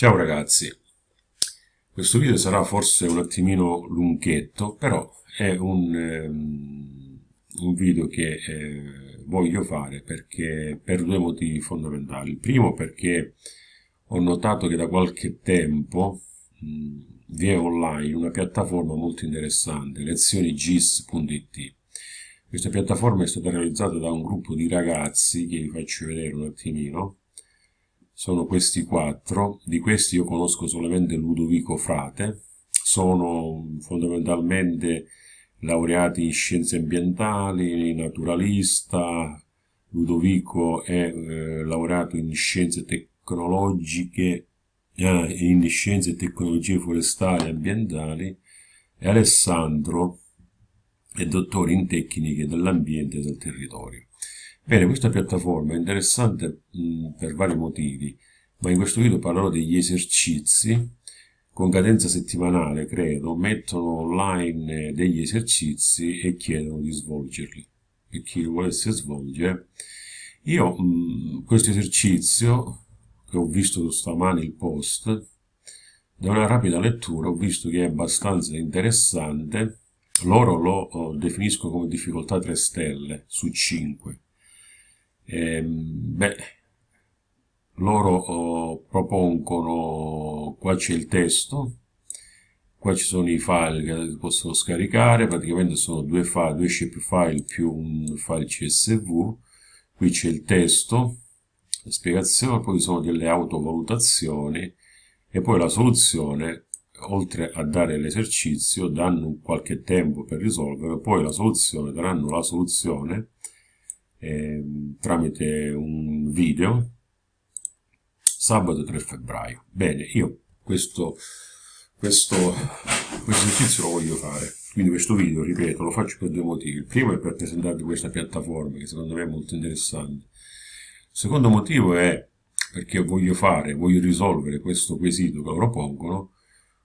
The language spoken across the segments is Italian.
Ciao ragazzi, questo video sarà forse un attimino lunghetto, però è un, um, un video che eh, voglio fare perché, per due motivi fondamentali. Il primo perché ho notato che da qualche tempo mh, vi è online una piattaforma molto interessante, lezionigis.it. Questa piattaforma è stata realizzata da un gruppo di ragazzi che vi faccio vedere un attimino sono questi quattro, di questi io conosco solamente Ludovico Frate, sono fondamentalmente laureati in scienze ambientali, naturalista, Ludovico è eh, laureato in scienze tecnologiche eh, in scienze e tecnologie forestali e ambientali. E Alessandro è dottore in tecniche dell'ambiente e del territorio. Bene, questa piattaforma è interessante mh, per vari motivi, ma in questo video parlerò degli esercizi con cadenza settimanale, credo, mettono online degli esercizi e chiedono di svolgerli. Per chi lo volesse svolgere, io mh, questo esercizio, che ho visto stamani il post, da una rapida lettura ho visto che è abbastanza interessante, loro lo oh, definiscono come difficoltà 3 stelle su 5 eh, beh, loro oh, propongono, qua c'è il testo, qua ci sono i file che possono scaricare, praticamente sono due file, due file più un file CSV, qui c'è il testo, la spiegazione, poi sono delle autovalutazioni e poi la soluzione, oltre a dare l'esercizio, danno qualche tempo per risolvere, poi la soluzione, daranno la soluzione eh, tramite un video sabato 3 febbraio. Bene, io questo, questo, questo esercizio lo voglio fare. Quindi questo video, ripeto, lo faccio per due motivi. Il primo è per presentarvi questa piattaforma che secondo me è molto interessante. Il secondo motivo è perché voglio fare, voglio risolvere questo quesito che loro pongono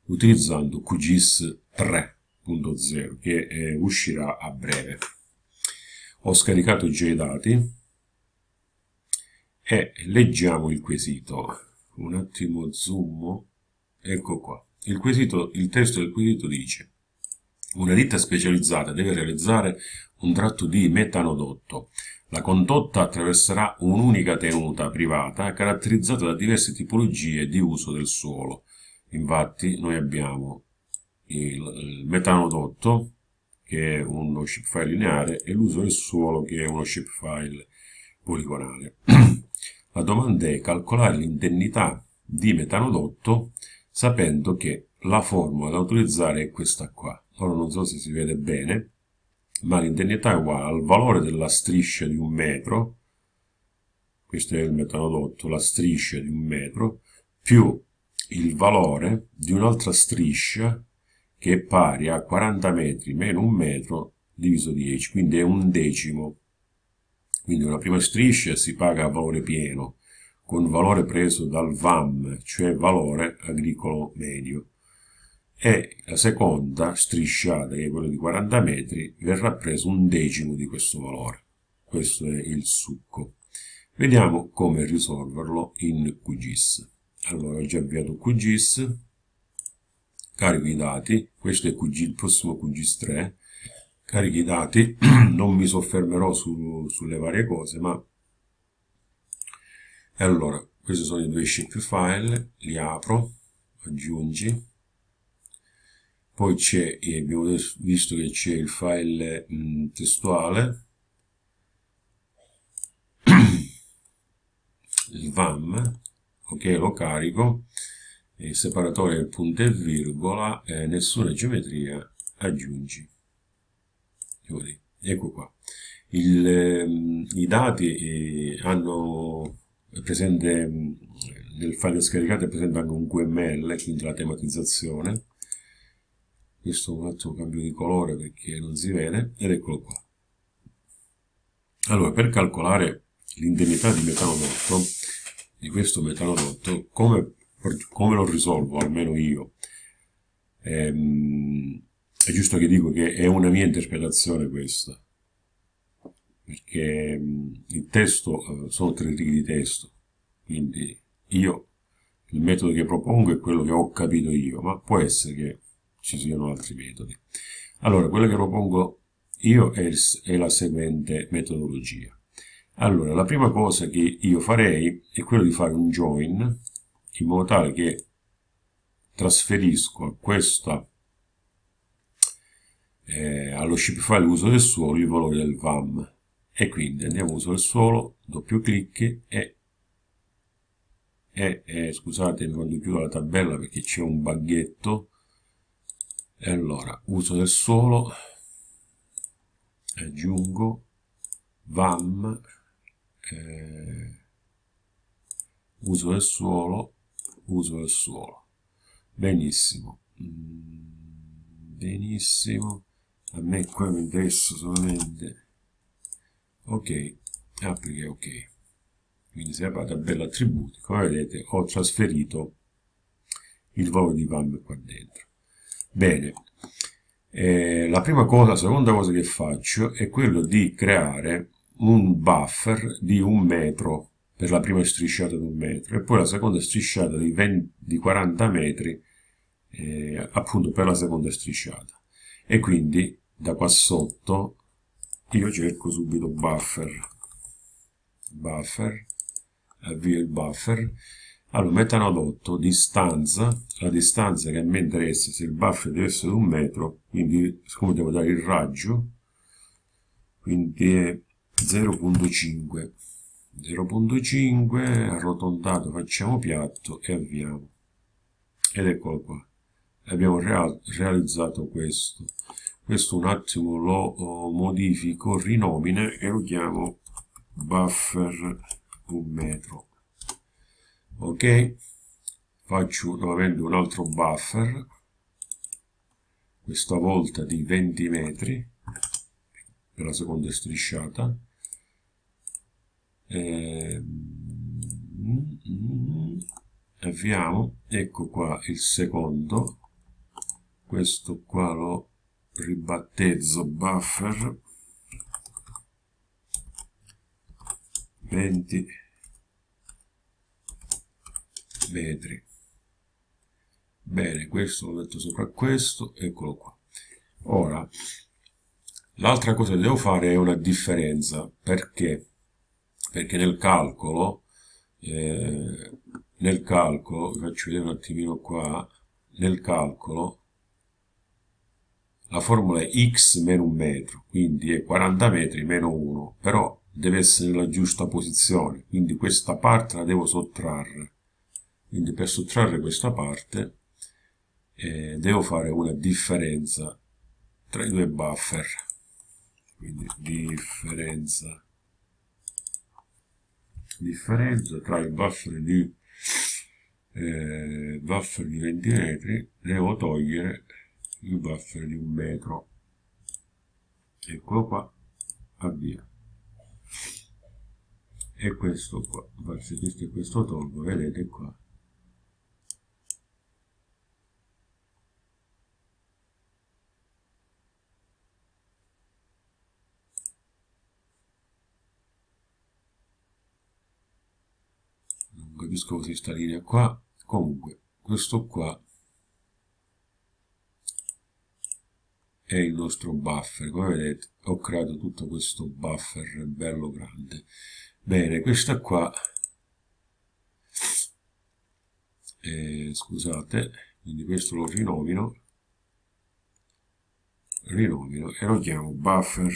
utilizzando QGIS 3.0 che eh, uscirà a breve ho scaricato già i dati e leggiamo il quesito un attimo zoom ecco qua il, quesito, il testo del quesito dice una ditta specializzata deve realizzare un tratto di metanodotto. La condotta attraverserà un'unica tenuta privata caratterizzata da diverse tipologie di uso del suolo. Infatti noi abbiamo il metanodotto che è uno shapefile lineare, e l'uso del suolo, che è uno shapefile poligonale. La domanda è calcolare l'indennità di metanodotto sapendo che la formula da utilizzare è questa qua. Ora non so se si vede bene, ma l'indennità è uguale al valore della striscia di un metro, questo è il metanodotto, la striscia di un metro, più il valore di un'altra striscia che è pari a 40 metri meno un metro diviso 10, quindi è un decimo. Quindi una prima striscia si paga a valore pieno, con valore preso dal VAM, cioè valore agricolo medio, e la seconda strisciata, che è quella di 40 metri, verrà preso un decimo di questo valore. Questo è il succo. Vediamo come risolverlo in QGIS. Allora, ho già avviato QGIS, carico i dati, questo è QG, il prossimo QGIS 3, carico i dati, non mi soffermerò su, sulle varie cose, ma... E allora, questi sono i due shapefile, li apro, aggiungi, poi c'è, abbiamo visto che c'è il file mh, testuale, il VAM, ok, lo carico, il separatore del punto e virgola, eh, nessuna geometria, aggiungi. Ecco qua. Il, ehm, I dati eh, hanno presente nel file scaricato è presente anche un QML, quindi la tematizzazione. Questo un attimo cambio di colore perché non si vede, ed eccolo qua. Allora, per calcolare l'indennità di metanodotto, di questo metanodotto, come come lo risolvo, almeno io. Ehm, è giusto che dico che è una mia interpretazione questa, perché il testo, eh, sono tre righe di testo, quindi io il metodo che propongo è quello che ho capito io, ma può essere che ci siano altri metodi. Allora, quello che propongo io è la seguente metodologia. Allora, la prima cosa che io farei è quello di fare un join in modo tale che trasferisco a questa eh, allo shapefile uso del suolo il valore del VAM e quindi andiamo a uso del suolo, doppio clic e, e, e scusatemi quando chiudo la tabella perché c'è un baghetto e allora uso del suolo aggiungo vam eh, uso del suolo uso del suolo. Benissimo. Mm, benissimo. A me qua mi interessa solamente. Ok applica ok. Quindi se apre la tabella attributi come vedete ho trasferito il valore di vam qua dentro. Bene. Eh, la prima cosa, la seconda cosa che faccio è quello di creare un buffer di un metro per la prima strisciata di un metro e poi la seconda strisciata di, 20, di 40 metri eh, appunto per la seconda strisciata. E quindi da qua sotto io cerco subito buffer buffer avvio il buffer. Allora metanodotto distanza la distanza che a me interessa se il buffer deve essere di un metro quindi siccome devo dare il raggio quindi è 0.5 0.5 arrotondato facciamo piatto e avviamo. Ed eccolo qua. Abbiamo real realizzato questo. Questo un attimo lo oh, modifico rinomina e lo chiamo buffer un metro. Ok? Faccio nuovamente un altro buffer. Questa volta di 20 metri per la seconda strisciata e, avviamo ecco qua il secondo. Questo qua lo ribattezzo buffer. 20 metri. Bene questo lo metto sopra questo eccolo qua. Ora l'altra cosa che devo fare è una differenza perché perché nel calcolo eh, nel calcolo vi faccio vedere un attimino qua nel calcolo la formula è x meno un metro quindi è 40 metri meno 1 però deve essere nella giusta posizione quindi questa parte la devo sottrarre. Quindi per sottrarre questa parte eh, devo fare una differenza tra i due buffer. Quindi differenza differenza tra il buffer di eh, buffer di 20 metri devo togliere il buffer di un metro. Eccolo qua avvia. E questo qua questo e questo tolgo vedete qua capisco così sta linea qua comunque questo qua è il nostro buffer. Come vedete ho creato tutto questo buffer bello grande. Bene questa qua eh, scusate quindi questo lo rinomino rinomino e lo chiamo buffer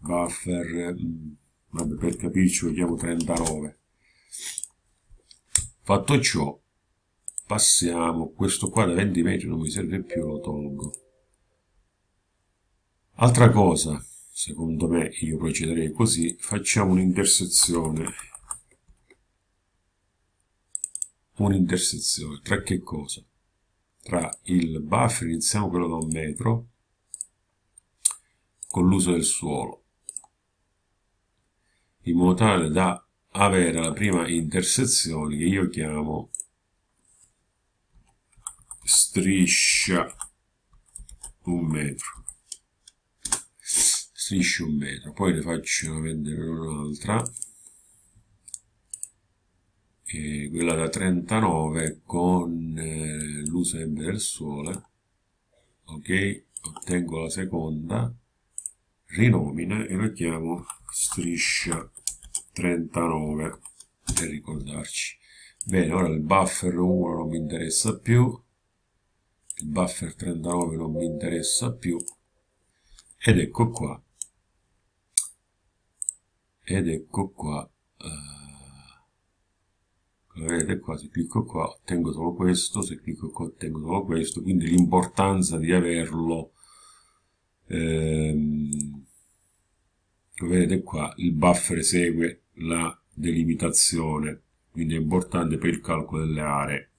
buffer mm, vabbè per capirci lo chiamo 39 Fatto ciò, passiamo, questo qua da 20 metri non mi serve più, lo tolgo. Altra cosa, secondo me, io procederei così, facciamo un'intersezione. Un'intersezione, tra che cosa? Tra il buffer, iniziamo quello da un metro, con l'uso del suolo, in modo tale da avere la prima intersezione che io chiamo striscia un metro. Striscia un metro poi ne faccio vedere un'altra. Quella da 39 con eh, l'uso del sole ok ottengo la seconda rinomina e la chiamo striscia 39 per ricordarci. Bene ora il buffer 1 non mi interessa più. Il buffer 39 non mi interessa più. Ed ecco qua. Ed ecco qua uh, vedete qua se clicco qua ottengo solo questo se clicco qua ottengo solo questo quindi l'importanza di averlo ehm, vedete qua il buffer segue la delimitazione quindi è importante per il calcolo delle aree.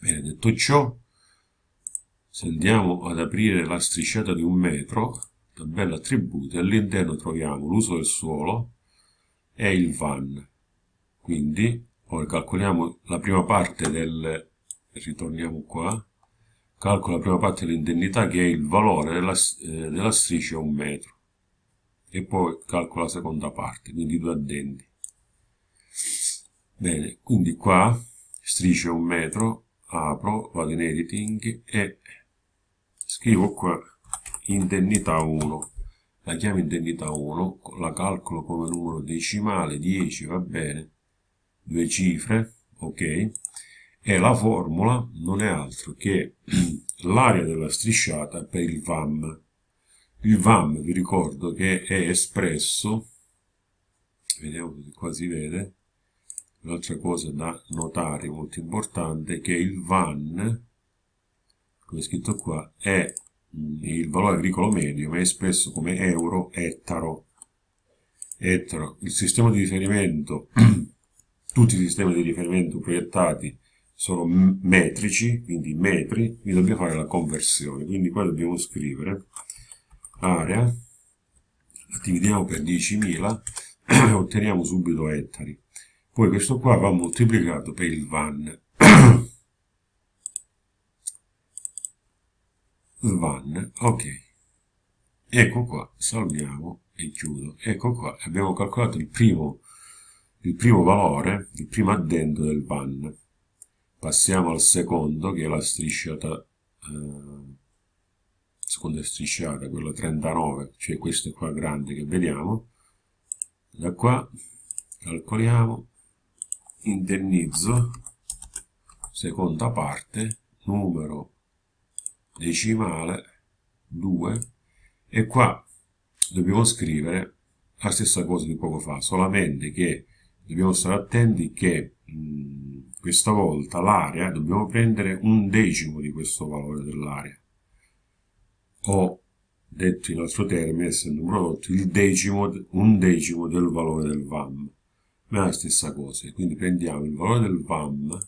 Bene detto ciò se andiamo ad aprire la strisciata di un metro tabella attributi all'interno troviamo l'uso del suolo e il van. Quindi ora calcoliamo la prima parte del ritorniamo qua calcolo la prima parte dell'indennità che è il valore della, eh, della striscia un metro e poi calcolo la seconda parte quindi due addendi bene quindi qua striscia un metro apro vado in editing e scrivo qua indennità 1 la chiamo indennità 1 la calcolo come numero decimale 10 va bene. Due cifre ok. E la formula non è altro che l'area della strisciata per il VAM il VAM vi ricordo che è espresso vediamo se qua si vede un'altra cosa da notare molto importante è che il VAN come scritto qua è il valore agricolo medio ma è espresso come euro ettaro. Ettaro il sistema di riferimento tutti i sistemi di riferimento proiettati sono metrici quindi metri quindi dobbiamo fare la conversione. Quindi qua dobbiamo scrivere area la dividiamo per 10.000 e otteniamo subito ettari. Poi questo qua va moltiplicato per il van. Van ok. Ecco qua salviamo e chiudo. Ecco qua abbiamo calcolato il primo il primo valore il primo addendo del van. Passiamo al secondo che è la strisciata eh, seconda strisciata quella 39 cioè questa qua grande che vediamo da qua calcoliamo indennizzo seconda parte numero decimale 2 e qua dobbiamo scrivere la stessa cosa di poco fa solamente che dobbiamo stare attenti che mh, questa volta l'area dobbiamo prendere un decimo di questo valore dell'area o detto in altro termine essendo un prodotto il decimo, un decimo del valore del VAM. Ma è la stessa cosa. Quindi prendiamo il valore del VAM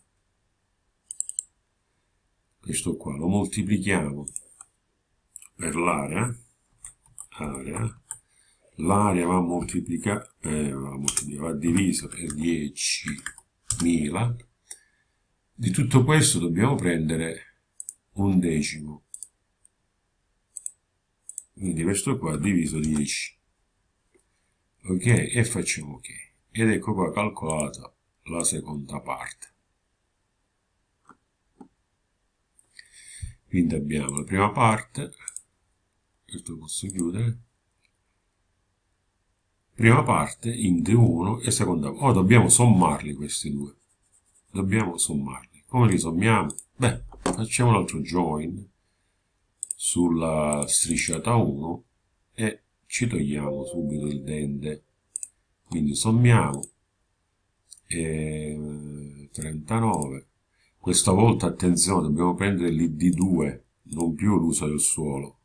questo qua lo moltiplichiamo per l'area area l'area va moltiplicata eh, va, moltiplica, va divisa per 10.000 di tutto questo dobbiamo prendere un decimo quindi questo qua diviso 10 ok e facciamo ok. Ed ecco qua calcolata la seconda parte. Quindi abbiamo la prima parte questo posso chiudere. Prima parte int 1 e seconda ora dobbiamo sommarli questi due. Dobbiamo sommarli. Come li sommiamo? beh facciamo un altro join sulla strisciata 1 e ci togliamo subito il dente quindi sommiamo e 39 questa volta, attenzione, dobbiamo prendere l'ID2, non più l'uso del suolo.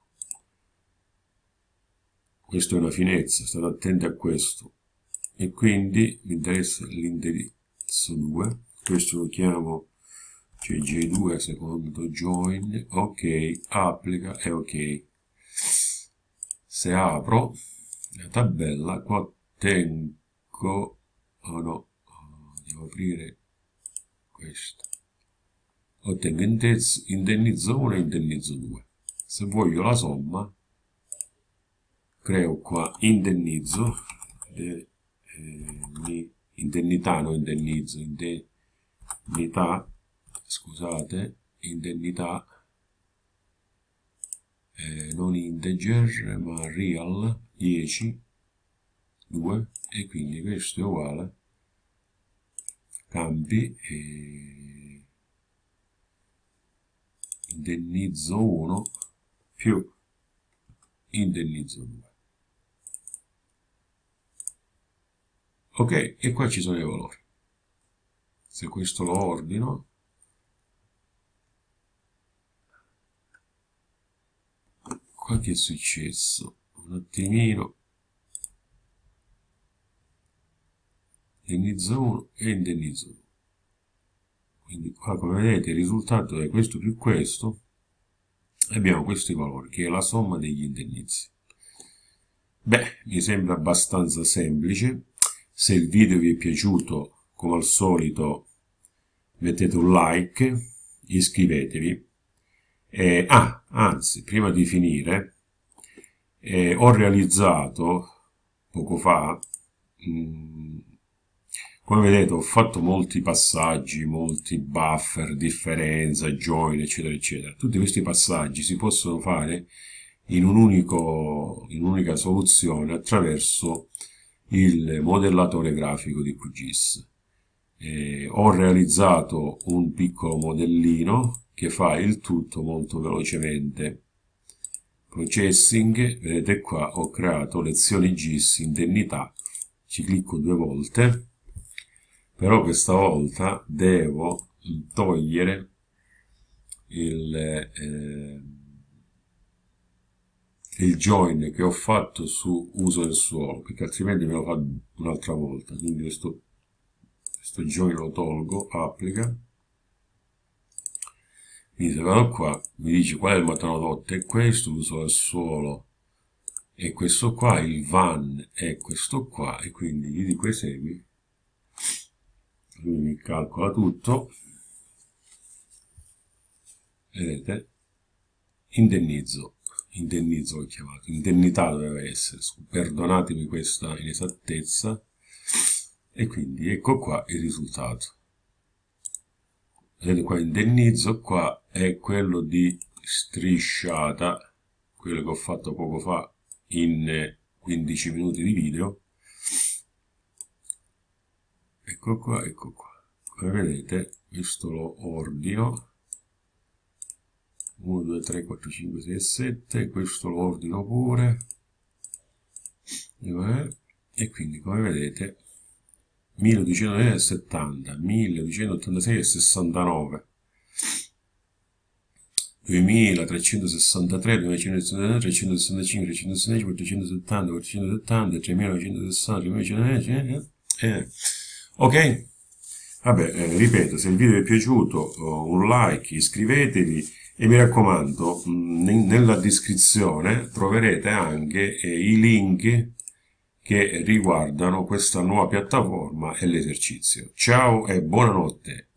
Questa è una finezza, state attenti a questo. E quindi mi interessa l'indirizzo 2, questo lo chiamo cioè J2 secondo join, ok, applica e ok. Se apro la tabella, qua tengo, oh no, devo aprire questo ottengo indennizzo 1 e indennizzo 2 se voglio la somma creo qua indennizzo indennità, no indennizzo, indennità, scusate, indennità, eh, non integer ma real 10, 2 e quindi questo è uguale campi e indennizzo 1 più indennizzo 2 ok e qua ci sono i valori. Se questo lo ordino qua che è successo? Un attimino. Indennizzo 1 e indennizzo 2 quindi qua come vedete il risultato è questo più questo. Abbiamo questi valori che è la somma degli indennizi beh mi sembra abbastanza semplice. Se il video vi è piaciuto come al solito mettete un like iscrivetevi eh, ah, anzi, prima di finire, eh, ho realizzato poco fa, mh, mm, come vedete ho fatto molti passaggi, molti buffer, differenza, join, eccetera, eccetera. Tutti questi passaggi si possono fare in un'unica un soluzione attraverso il modellatore grafico di QGIS. Eh, ho realizzato un piccolo modellino che fa il tutto molto velocemente. Processing, vedete qua ho creato lezioni GIS indennità, ci clicco due volte, però questa volta devo togliere il, eh, il join che ho fatto su uso del suolo, perché altrimenti me lo fa un'altra volta, quindi questo, questo join lo tolgo, applica, quindi se vado qua, mi dice qual è il motorodotto, è questo, l'uso del suolo, e questo qua, il van è questo qua, e quindi gli dico esegui, lui mi calcola tutto, vedete, indennizzo, indennizzo l'ho chiamato, indennità doveva essere, perdonatemi questa inesattezza, e quindi ecco qua il risultato vedete qua indennizzo qua è quello di strisciata quello che ho fatto poco fa in 15 minuti di video. Ecco qua ecco qua. Come vedete questo lo ordino 1 2 3 4 5 6 7 questo lo ordino pure. E quindi come vedete 1270, 1286 e 69, 2363, 2163, 365, 365, 470, 470, 3960, 3960, eh. ok? Vabbè, eh, ripeto, se il video vi è piaciuto, un like, iscrivetevi e mi raccomando, mh, nella descrizione troverete anche eh, i link che riguardano questa nuova piattaforma e l'esercizio. Ciao e buonanotte!